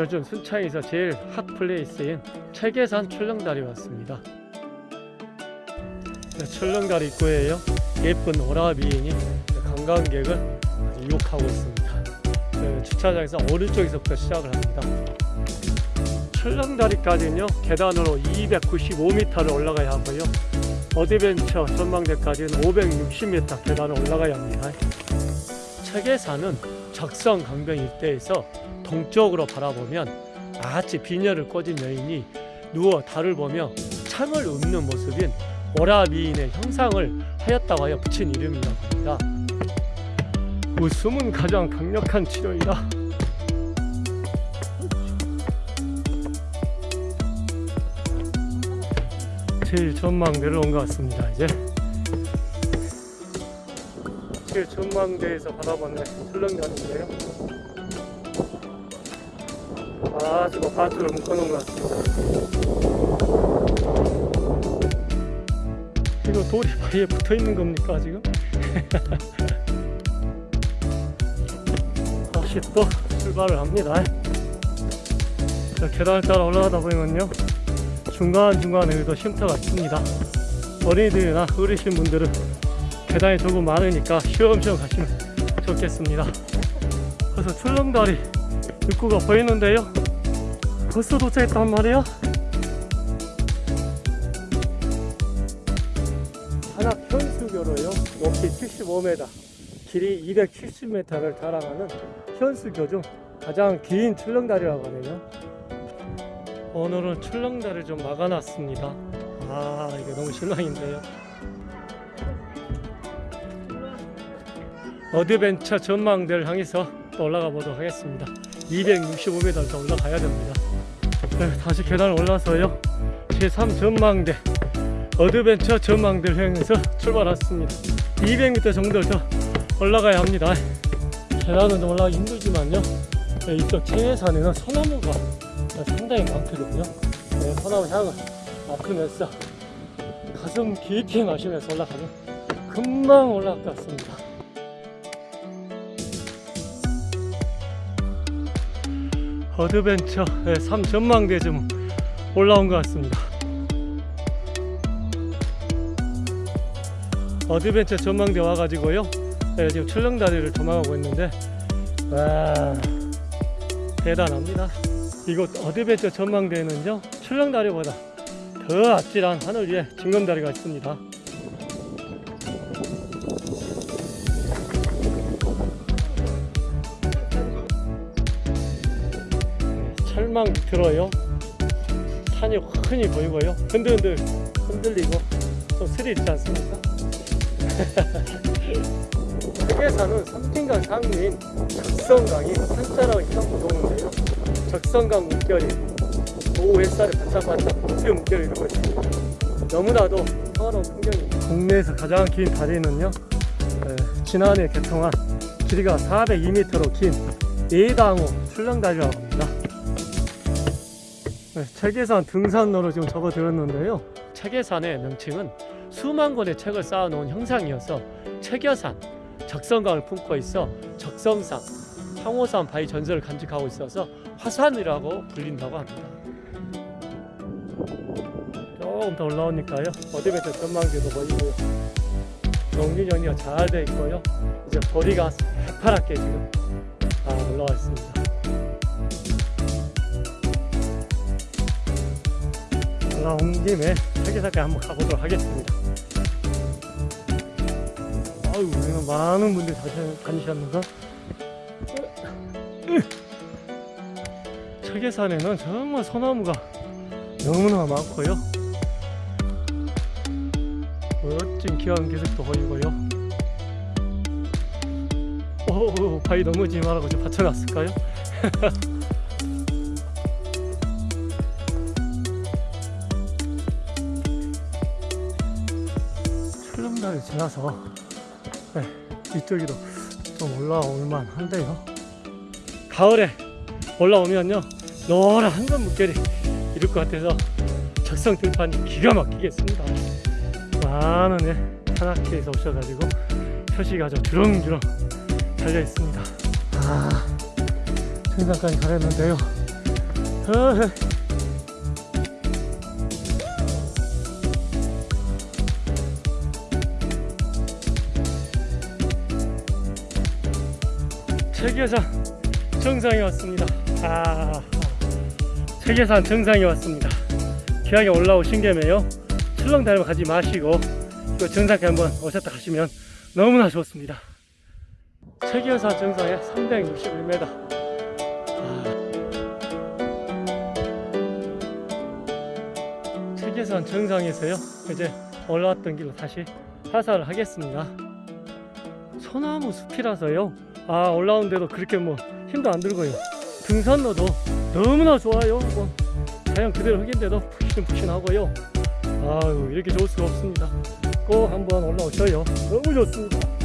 요즘 순창에서 제일 hot place인 채계산 출렁다리 왔습니다. 네, 출렁다리 입구에요. 예쁜 오라비인이 관광객을 유혹하고 있습니다. 그 주차장에서 오른쪽에서부터 시작을 합니다. 출렁다리까지는요 계단으로 295m를 올라가야 하고요. 어드벤처 전망대까지는 560m 계단을 올라가야 합니다. 체계산은 적성 강변 일대에서 동쪽으로 바라보면 아치 비녀를 꽂은 여인이 누워 달을 보며 창을 읊는 모습인 오라비인의 형상을 하였다고 하여 붙인 이름이라고 합니다. 웃음은 가장 강력한 치료이다. 제일 전망대를 온 것 같습니다. 이제 제일 전망대에서 바라보는 출렁다리인데요. 아주 바트를 묶어놓은 것 같습니다. 이거 돌이 바위에 붙어 있는 겁니까 지금? 다시 또 출발을 합니다. 자, 계단을 따라 올라가다 보면요 중간중간에도 쉼터가 있습니다. 어린이들이나 어르신 분들은 계단이 조금 많으니까 쉬엄쉬엄 가시면 좋겠습니다. 그래서 출렁다리 입구가 보이는데요. 벌써 도착했단 말이에요. 한악 현수교로요. 높이 75m, 길이 270m를 자랑하는 현수교 중 가장 긴 출렁다리라고 하네요. 오늘은 출렁다리를 좀 막아놨습니다. 아, 이게 너무 실망인데요. 어드벤처 전망대를 향해서 또 올라가 보도록 하겠습니다. 265m 더 올라가야 됩니다. 네, 다시 계단을 올라서요. 제3 전망대 어드벤처 전망대를 향해서 출발했습니다. 200m 정도를 더 올라가야 합니다. 계단은 좀 올라가기 힘들지만요. 네, 이쪽 채계산에는 소나무가 상당히 많거든요. 네, 소나무 향을 맡으면서 가슴 깊이 마시면서 올라가면 금방 올라갈 것 같습니다. 어드벤처 3 전망대 좀 올라온 것 같습니다. 어드벤처 전망대 와가지고요. 네, 지금 출렁다리를 조망하고 있는데 와 대단합니다. 이곳 어드벤처 전망대에는요 출렁다리보다 더 아찔한 하늘 위에 징검다리가 있습니다. 철망 밑으로요 산이 훤히 보이고요 흔들흔들 흔들리고 좀 스릴 있지 않습니까? 세계사는 삼진강 상류인 적성강이 한자로 이렇게 도는데 요 적성강 물결이 오후 햇살에 반짝반짝 그 물결이 이루고 있습니다. 너무나도 평화로운 풍경입니다. 국내에서 가장 긴 다리는요 에, 지난해 개통한 길이가 402m로 긴 예당호 출렁다리라고 합니다. 네, 채계산 등산로로 지금 접어들었는데요. 채계산의 명칭은 수만 권의 책을 쌓아놓은 형상이어서 책여산, 적성강을 품고 있어 적성산, 화산옹 바위 전설을 간직하고 있어서 화산이라고 불린다고 합니다. 조금 더 올라오니까요. 어드벤처 전망대도 보이고요. 정리가 잘 돼 있고요. 이제 거리가 새파랗게 지금 다 올라와 있습니다. 올라온 김에 세계사까지 한번 가보도록 하겠습니다. 아유, 많은 분들이 다니셨는가? 세계산에는 정말 소나무가 너무나 많고요. 멋진 귀한 기색도 보이고요. 오, 바위 넘어지지 말라고 좀 받쳐놨을까요? 출렁다리 지나서 네, 이쪽으로 좀 올라올 만 한데요 가을에 올라오면요 노란 한건 물결이 이룰 것 같아서 적성 들판이 기가 막히겠습니다. 많은 예, 산악회에서 오셔가지고 표시가 아주 주렁주렁 달려 있습니다. 아, 정상까지 가렸는데요. 어헤. 체계산 정상에 왔습니다. 아, 체계산 정상에 왔습니다. 귀하게 올라오신 김에요. 출렁다니면 가지 마시고 정상에 한번 오셨다 가시면 너무나 좋습니다. 체계산 정상에 361m. 아, 체계산 정상에서요. 이제 올라왔던 길로 다시 하산을 하겠습니다. 소나무 숲이라서요. 아 올라오는데도 그렇게 뭐 힘도 안 들고요. 등산로도 너무나 좋아요. 뭐 자연 그대로 흙인데도 푹신푹신하고요. 아유 이렇게 좋을 수가 없습니다. 꼭 한번 올라오셔요. 너무 좋습니다.